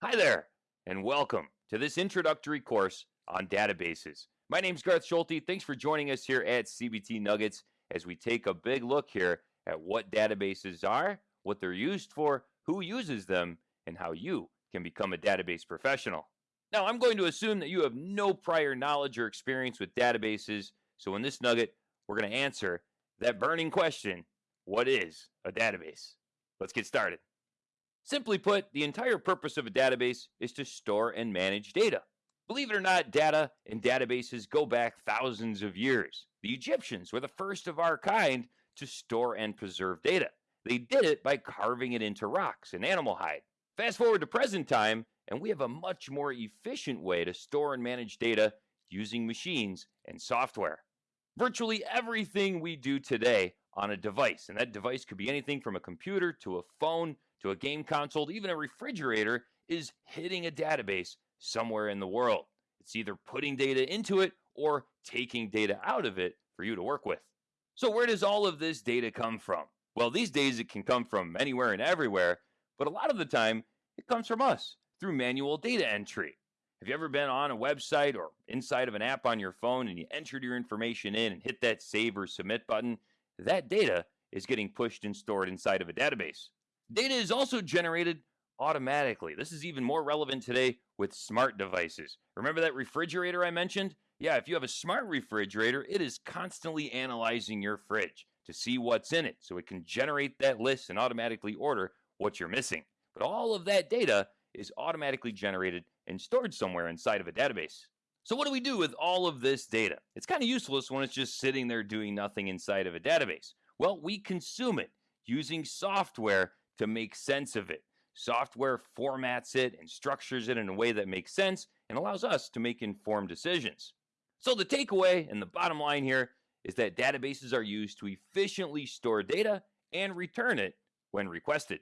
Hi there, and welcome to this introductory course on databases. My name is Garth Schulte. Thanks for joining us here at CBT Nuggets as we take a big look here at what databases are, what they're used for, who uses them, and how you can become a database professional. Now, I'm going to assume that you have no prior knowledge or experience with databases, so in this nugget, we're going to answer that burning question what is a database? Let's get started. Simply put, the entire purpose of a database is to store and manage data. Believe it or not, data and databases go back thousands of years. The Egyptians were the first of our kind to store and preserve data. They did it by carving it into rocks and animal hide. Fast forward to present time, and we have a much more efficient way to store and manage data using machines and software. Virtually everything we do today on a device, and that device could be anything from a computer to a phone to a game console, even a refrigerator, is hitting a database somewhere in the world. It's either putting data into it or taking data out of it for you to work with. So, where does all of this data come from? Well, these days it can come from anywhere and everywhere, but a lot of the time it comes from us through manual data entry. Have you ever been on a website or inside of an app on your phone and you entered your information in and hit that save or submit button? That data is getting pushed and stored inside of a database. Data is also generated automatically. This is even more relevant today with smart devices. Remember that refrigerator I mentioned? Yeah, if you have a smart refrigerator, it is constantly analyzing your fridge to see what's in it so it can generate that list and automatically order what you're missing. But all of that data is automatically generated and stored somewhere inside of a database. So, what do we do with all of this data? It's kind of useless when it's just sitting there doing nothing inside of a database. Well, we consume it using software to make sense of it. Software formats it and structures it in a way that makes sense and allows us to make informed decisions. So, the takeaway and the bottom line here is that databases are used to efficiently store data and return it when requested.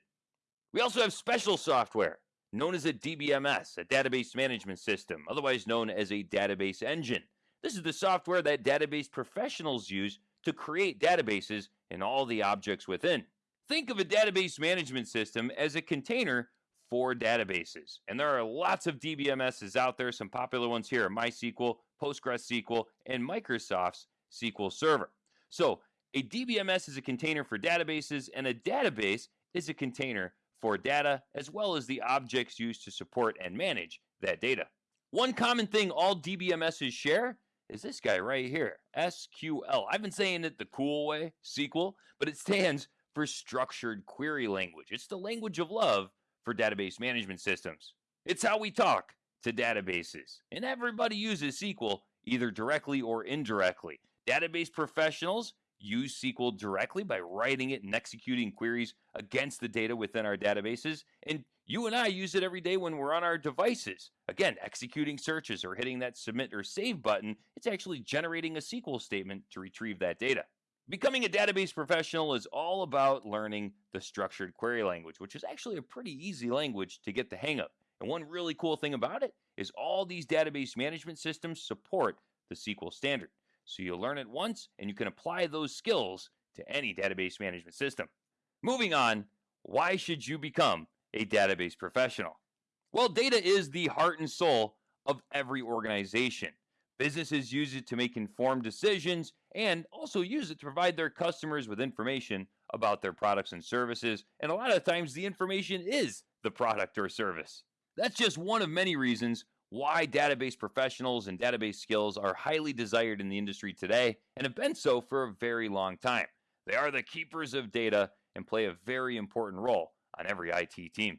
We also have special software known as a DBMS, a database management system, otherwise known as a database engine. This is the software that database professionals use to create databases and all the objects within. Think of a database management system as a container for databases. And there are lots of DBMSs out there. Some popular ones here are MySQL, PostgreSQL, and Microsoft's SQL Server. So a DBMS is a container for databases, and a database is a container for data, as well as the objects used to support and manage that data. One common thing all DBMSs share is this guy right here, SQL. I've been saying it the cool way, SQL, but it stands for structured query language. It's the language of love for database management systems. It's how we talk to databases. And everybody uses SQL either directly or indirectly. Database professionals use SQL directly by writing it and executing queries against the data within our databases. And you and I use it every day when we're on our devices. Again, executing searches or hitting that submit or save button, it's actually generating a SQL statement to retrieve that data. Becoming a database professional is all about learning the structured query language, which is actually a pretty easy language to get the hang of. And one really cool thing about it is all these database management systems support the SQL standard. So you'll learn it once and you can apply those skills to any database management system. Moving on, why should you become a database professional? Well, data is the heart and soul of every organization. Businesses use it to make informed decisions and also use it to provide their customers with information about their products and services. And a lot of times, the information is the product or service. That's just one of many reasons why database professionals and database skills are highly desired in the industry today and have been so for a very long time. They are the keepers of data and play a very important role on every IT team.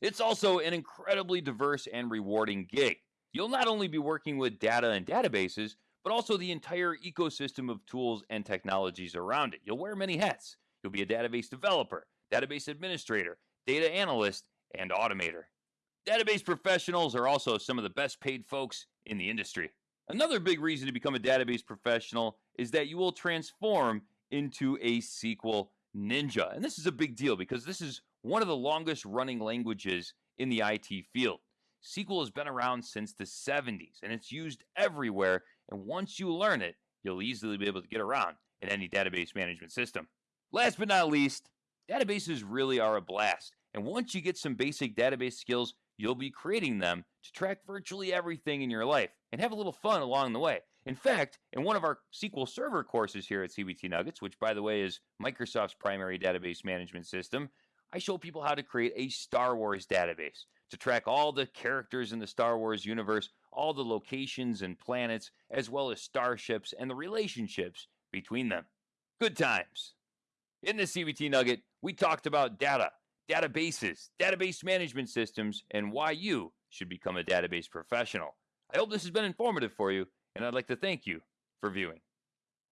It's also an incredibly diverse and rewarding gig. You'll not only be working with data and databases, but also the entire ecosystem of tools and technologies around it. You'll wear many hats. You'll be a database developer, database administrator, data analyst, and automator. Database professionals are also some of the best paid folks in the industry. Another big reason to become a database professional is that you will transform into a SQL ninja. And this is a big deal because this is one of the longest running languages in the IT field. SQL has been around since the 70s and it's used everywhere. And once you learn it, you'll easily be able to get around in any database management system. Last but not least, databases really are a blast. And once you get some basic database skills, you'll be creating them to track virtually everything in your life and have a little fun along the way. In fact, in one of our SQL Server courses here at CBT Nuggets, which by the way is Microsoft's primary database management system, I show people how to create a Star Wars database to track all the characters in the Star Wars universe, all the locations and planets, as well as starships and the relationships between them. Good times. In the CBT Nugget, we talked about data, databases, database management systems, and why you should become a database professional. I hope this has been informative for you, and I'd like to thank you for viewing.